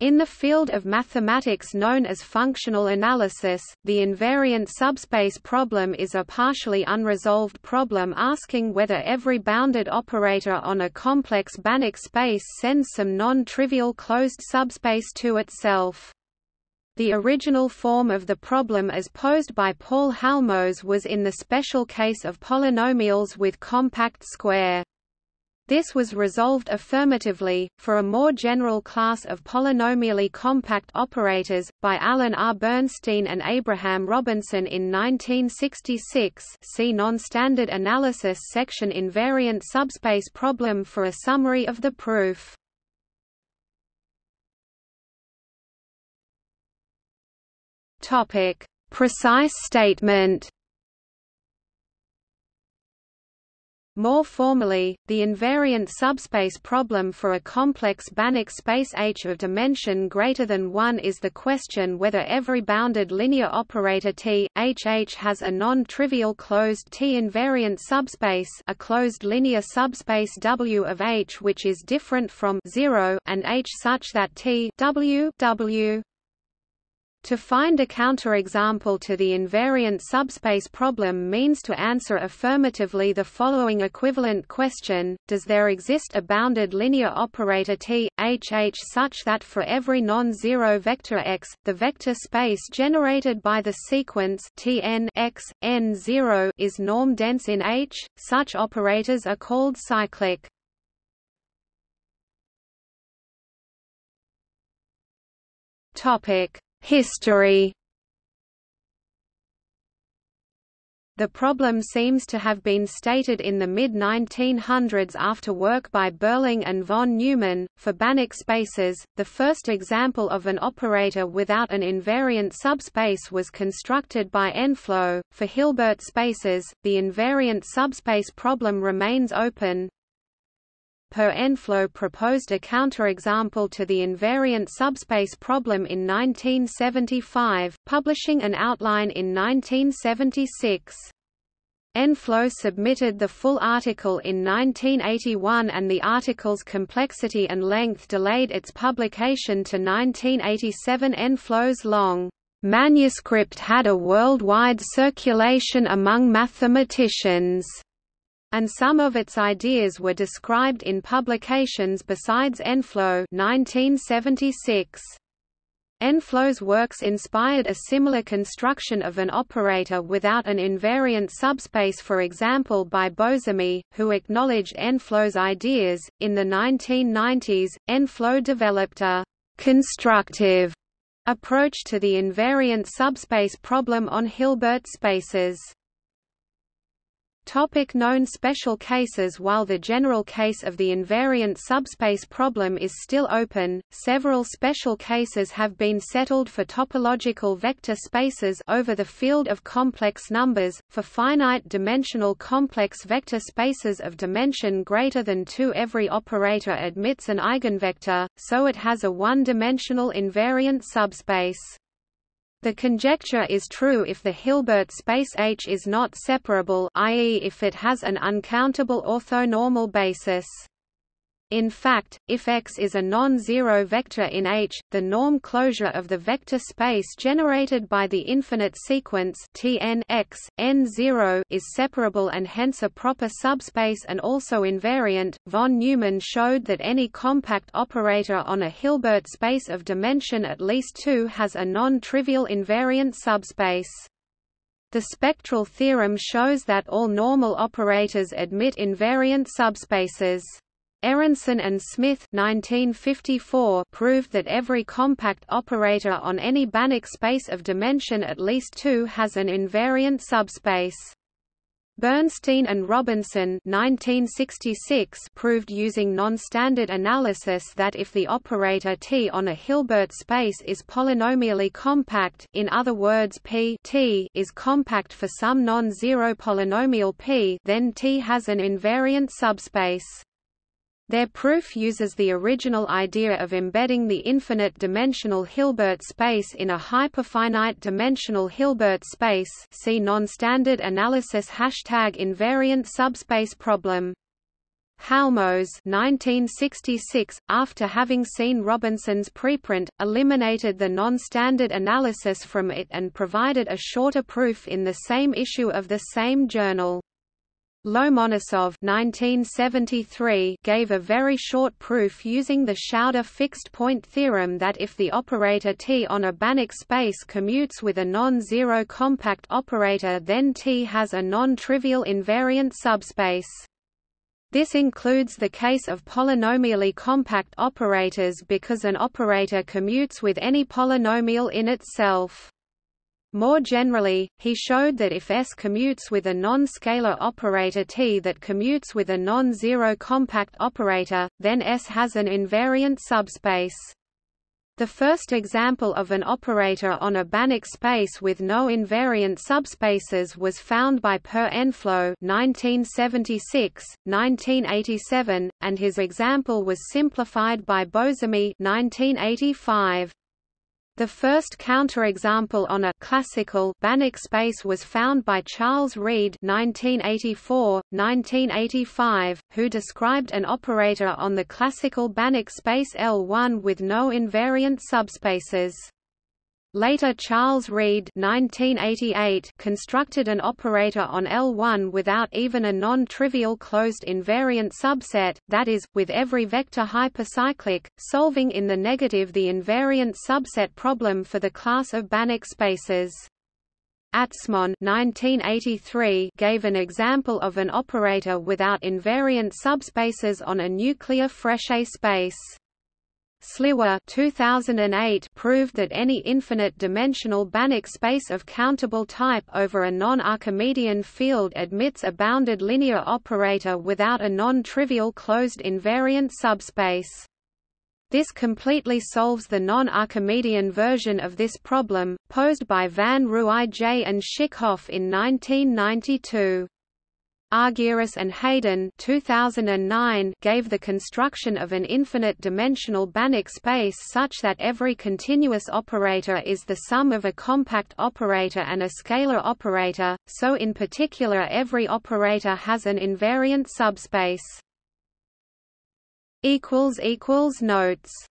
In the field of mathematics known as functional analysis, the invariant subspace problem is a partially unresolved problem asking whether every bounded operator on a complex Banach space sends some non-trivial closed subspace to itself. The original form of the problem as posed by Paul Halmos was in the special case of polynomials with compact square. This was resolved affirmatively, for a more general class of polynomially compact operators, by Alan R. Bernstein and Abraham Robinson in 1966 see Non-Standard Analysis section Invariant subspace problem for a summary of the proof. Precise statement More formally, the invariant subspace problem for a complex Banach space H of dimension greater than 1 is the question whether every bounded linear operator T, HH has a non-trivial closed T-invariant subspace a closed linear subspace W of H which is different from 0 and H such that T W W to find a counterexample to the invariant subspace problem means to answer affirmatively the following equivalent question, does there exist a bounded linear operator T, H H such that for every non-zero vector x, the vector space generated by the sequence Tn x, n 0 is norm-dense in H? Such operators are called cyclic. Topic History The problem seems to have been stated in the mid-1900s after work by Beurling and von Neumann, for Banach spaces. The first example of an operator without an invariant subspace was constructed by Enflo. For Hilbert spaces, the invariant subspace problem remains open, Per Enflo proposed a counterexample to the invariant subspace problem in 1975, publishing an outline in 1976. Enflo submitted the full article in 1981 and the article's complexity and length delayed its publication to 1987 Enflo's long manuscript had a worldwide circulation among mathematicians and some of its ideas were described in publications besides Enflo 1976. Enflo's works inspired a similar construction of an operator without an invariant subspace for example by Beauzamy, who acknowledged Enflo's ideas. In the 1990s, Enflo developed a «constructive» approach to the invariant subspace problem on Hilbert spaces. Topic known special cases While the general case of the invariant subspace problem is still open, several special cases have been settled for topological vector spaces over the field of complex numbers. For finite-dimensional complex vector spaces of dimension greater than 2 every operator admits an eigenvector, so it has a one-dimensional invariant subspace. The conjecture is true if the Hilbert space H is not separable i.e. if it has an uncountable orthonormal basis. In fact, if X is a non-zero vector in H, the norm closure of the vector space generated by the infinite sequence Tn X, n0 is separable and hence a proper subspace and also invariant. Von Neumann showed that any compact operator on a Hilbert space of dimension at least 2 has a non-trivial invariant subspace. The spectral theorem shows that all normal operators admit invariant subspaces. Aronszajn and Smith 1954 proved that every compact operator on any Banach space of dimension at least 2 has an invariant subspace. Bernstein and Robinson 1966 proved using non-standard analysis that if the operator T on a Hilbert space is polynomially compact in other words P T is compact for some non-zero polynomial P then T has an invariant subspace. Their proof uses the original idea of embedding the infinite-dimensional Hilbert space in a hyperfinite-dimensional Hilbert space see non-standard analysis hashtag invariant subspace problem. Halmos 1966, after having seen Robinson's preprint, eliminated the non-standard analysis from it and provided a shorter proof in the same issue of the same journal. Lomonosov 1973 gave a very short proof using the Schauder fixed-point theorem that if the operator T on a Banach space commutes with a non-zero compact operator then T has a non-trivial invariant subspace. This includes the case of polynomially compact operators because an operator commutes with any polynomial in itself. More generally, he showed that if S commutes with a non-scalar operator T that commutes with a non-zero compact operator, then S has an invariant subspace. The first example of an operator on a Banach space with no invariant subspaces was found by Per Enflo 1976, 1987, and his example was simplified by Beauzamy 1985. The first counterexample on a classical Banach space was found by Charles Read (1984–1985), who described an operator on the classical Banach space L1 with no invariant subspaces. Later Charles Read constructed an operator on L1 without even a non-trivial closed invariant subset, that is, with every vector hypercyclic, solving in the negative the invariant subset problem for the class of Banach spaces. Atzmon 1983 gave an example of an operator without invariant subspaces on a nuclear Frechet space. Sliwa 2008 proved that any infinite-dimensional Banach space of countable type over a non-Archimedean field admits a bounded linear operator without a non-trivial closed invariant subspace. This completely solves the non-Archimedean version of this problem, posed by van J. and Schikhof in 1992. Argyros and Haydon 2009 gave the construction of an infinite-dimensional Banach space such that every continuous operator is the sum of a compact operator and a scalar operator, so in particular every operator has an invariant subspace. Notes